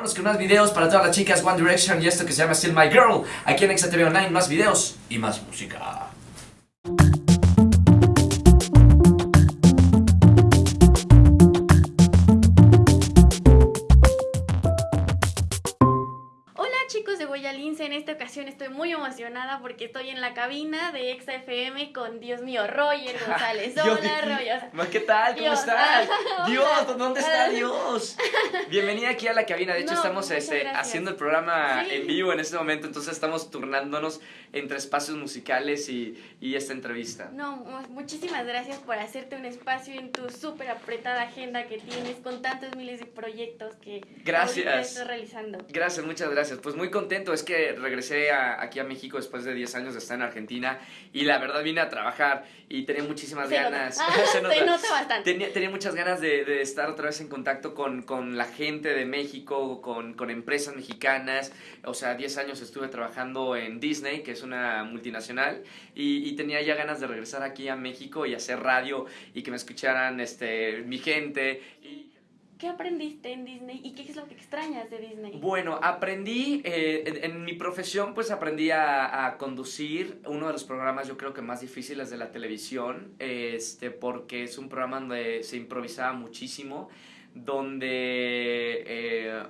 Vámonos con más videos para todas las chicas One Direction y esto que se llama Still My Girl. Aquí en XTV Online, más videos y más música. Porque estoy en la cabina de XFM con, Dios mío, Roger González. Hola, Roger. ¿Qué tal? ¿Cómo estás? Dios, ¿dónde está Dios? Bienvenida aquí a la cabina. De hecho, estamos este, haciendo el programa en vivo en este momento, entonces estamos turnándonos entre espacios musicales y, y esta entrevista. No, muchísimas gracias por hacerte un espacio en tu súper apretada agenda que tienes con tantos miles de proyectos que gracias. estás realizando. Gracias, muchas gracias. Pues muy contento, es que regresé aquí a México después de 10 años de estar en Argentina y la verdad vine a trabajar y tenía muchísimas ganas. se, nota. bastante. Tenía, tenía muchas ganas de, de, estar otra vez en contacto con, con la gente de México, con, con, empresas mexicanas. O sea, 10 años estuve trabajando en Disney, que es una multinacional, y, y, tenía ya ganas de regresar aquí a México y hacer radio y que me escucharan este, mi gente. Y, ¿Qué aprendiste en Disney y qué es lo que extrañas de Disney? Bueno, aprendí, eh, en, mi profesión pues aprendí a, conducir uno de los programas yo creo que más difíciles de la televisión, este, porque es un programa donde se improvisaba muchísimo, donde eh,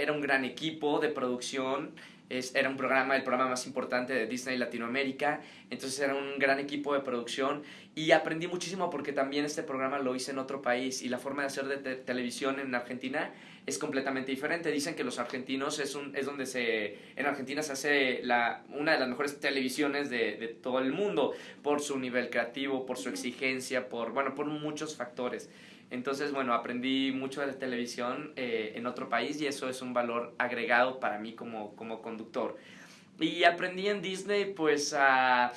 era un gran equipo de producción, es, era un programa, el programa más importante de Disney Latinoamérica, entonces era un gran equipo de producción y aprendí muchísimo porque también este programa lo hice en otro país y la forma de hacer de televisión en Argentina es completamente diferente. Dicen que los argentinos es, un, es donde se, en Argentina se hace la, una de las mejores televisiones de, de todo el mundo por su nivel creativo, por su exigencia, por, bueno, por muchos factores. Entonces, bueno, aprendí mucho de la televisión eh, en otro país y eso es un valor agregado para mí como, como conductor. Y aprendí en Disney, pues, a...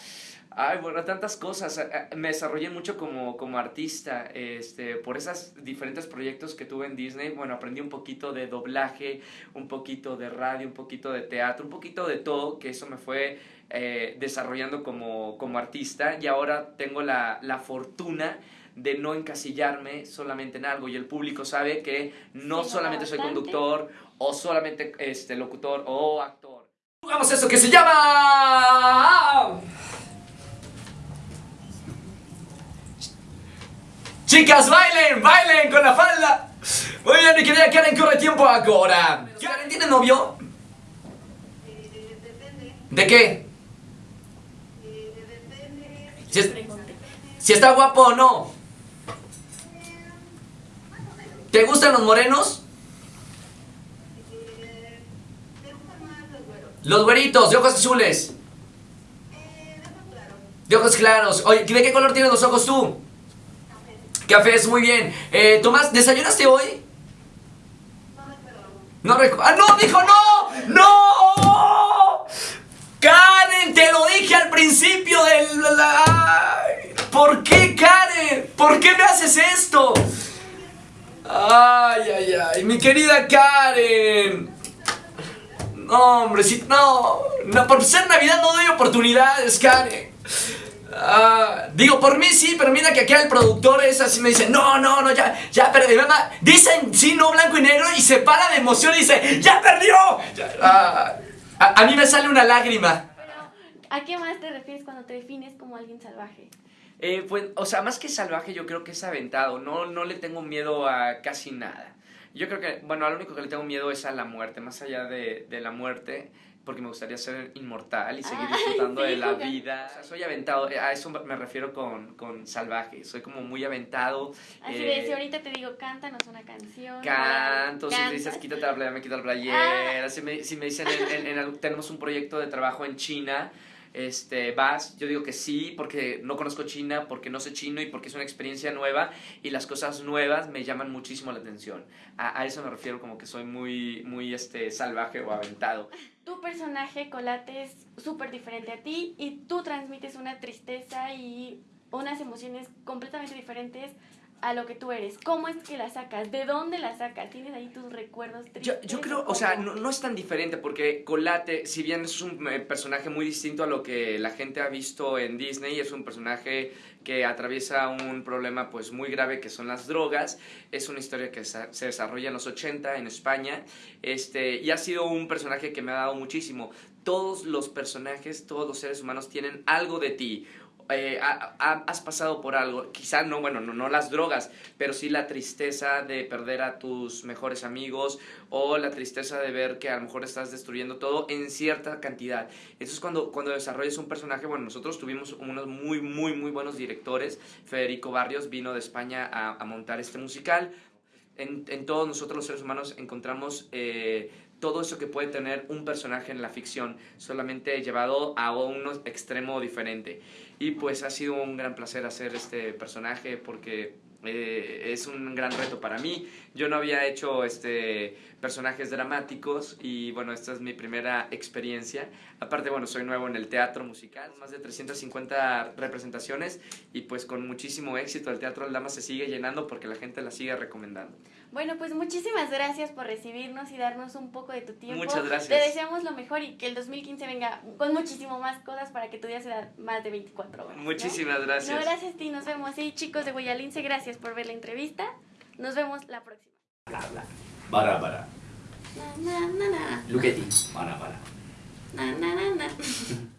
Ay, bueno, tantas cosas. Me desarrollé mucho como, como artista este, por esos diferentes proyectos que tuve en Disney. Bueno, aprendí un poquito de doblaje, un poquito de radio, un poquito de teatro, un poquito de todo, que eso me fue eh, desarrollando como, como artista. Y ahora tengo la, la fortuna de no encasillarme solamente en algo y el público sabe que no solamente soy conductor o solamente este locutor o actor. Jugamos eso que se llama Chicas, bailen, bailen con la falda. Muy bien, mi querida Karen, corre tiempo ahora. Karen, ¿tiene novio? ¿De qué? Si, si está guapo o no. ¿Te gustan los morenos? Los güeritos, de ojos azules. De ojos claros. Oye, ¿de qué color tienes los ojos tú? Café. es muy bien. Eh, Tomás, ¿desayunaste hoy? No recuerdo. ¡Ah, no! ¡Dijo no! ¡No! ¡Karen! Te lo dije al principio del... ¿Por qué, Karen? ¿Por qué me haces esto? Ay, ay, ay, mi querida Karen. No, hombre, si, no, no, por ser Navidad no doy oportunidades, Karen. Ah, digo, por mí sí, pero mira que aquí el productor es así, me dice, no, no, no, ya, ya perdí. Dicen sí, no, blanco y negro y se para de emoción y dice, ¡ya perdió! Ah, a, a mí me sale una lágrima. ¿a qué más te refieres cuando te defines como alguien salvaje? Eh, pues, o sea, más que salvaje, yo creo que es aventado. No, no le tengo miedo a casi nada. Yo creo que, bueno, lo único que le tengo miedo es a la muerte, más allá de, de la muerte, porque me gustaría ser inmortal y seguir disfrutando de la vida. O sea, soy aventado, a eso me refiero con, con salvaje, soy como muy aventado. Así de, si ahorita te digo, cántanos una canción. Canto, si me dices, quítate la playera, me quito la playera. Ah. Si, me, si me dicen, en, tenemos un proyecto de trabajo en China, este, vas, yo digo que sí, porque no conozco China, porque no sé chino y porque es una experiencia nueva y las cosas nuevas me llaman muchísimo la atención. A, eso me refiero como que soy muy, muy este, salvaje o aventado. Tu personaje, Colate, es súper diferente a ti y tú transmites una tristeza y unas emociones completamente diferentes a lo que tú eres? ¿Cómo es que la sacas? ¿De dónde la sacas? ¿Tienes ahí tus recuerdos? Yo, yo creo, o sea, no, no, es tan diferente porque Colate, si bien es un eh, personaje muy distinto a lo que la gente ha visto en Disney, es un personaje que atraviesa un problema pues muy grave que son las drogas. Es una historia que se desarrolla en los 80 en España este, y ha sido un personaje que me ha dado muchísimo. Todos los personajes, todos los seres humanos tienen algo de ti, eh, has pasado por algo, quizá no, bueno, no, no las drogas, pero sí la tristeza de perder a tus mejores amigos o la tristeza de ver que a lo mejor estás destruyendo todo en cierta cantidad. Entonces cuando, cuando desarrollas un personaje, bueno, nosotros tuvimos unos muy, muy, muy buenos directores. Federico Barrios vino de España a, montar este musical. En, todos nosotros los seres humanos encontramos eh, todo eso que puede tener un personaje en la ficción, solamente llevado a un extremo diferente. Y pues ha sido un gran placer hacer este personaje porque eh, es un gran reto para mí. Yo no había hecho este, personajes dramáticos y bueno, esta es mi primera experiencia. Aparte, bueno, soy nuevo en el teatro musical, más de 350 representaciones y pues con muchísimo éxito el Teatro Aldama se sigue llenando porque la gente la sigue recomendando. Bueno, pues muchísimas gracias por recibirnos y darnos un poco de tu tiempo. Muchas gracias. Te deseamos lo mejor y que el 2015 venga con muchísimo más cosas para que tu día sea más de 24 horas. Muchísimas gracias. No, gracias a ti, nos vemos. Sí, chicos de Guayalince, gracias gracias por ver la entrevista. Nos vemos la próxima. Bara, bara. Na, na, na, na. Look at it. Na, na, na, na.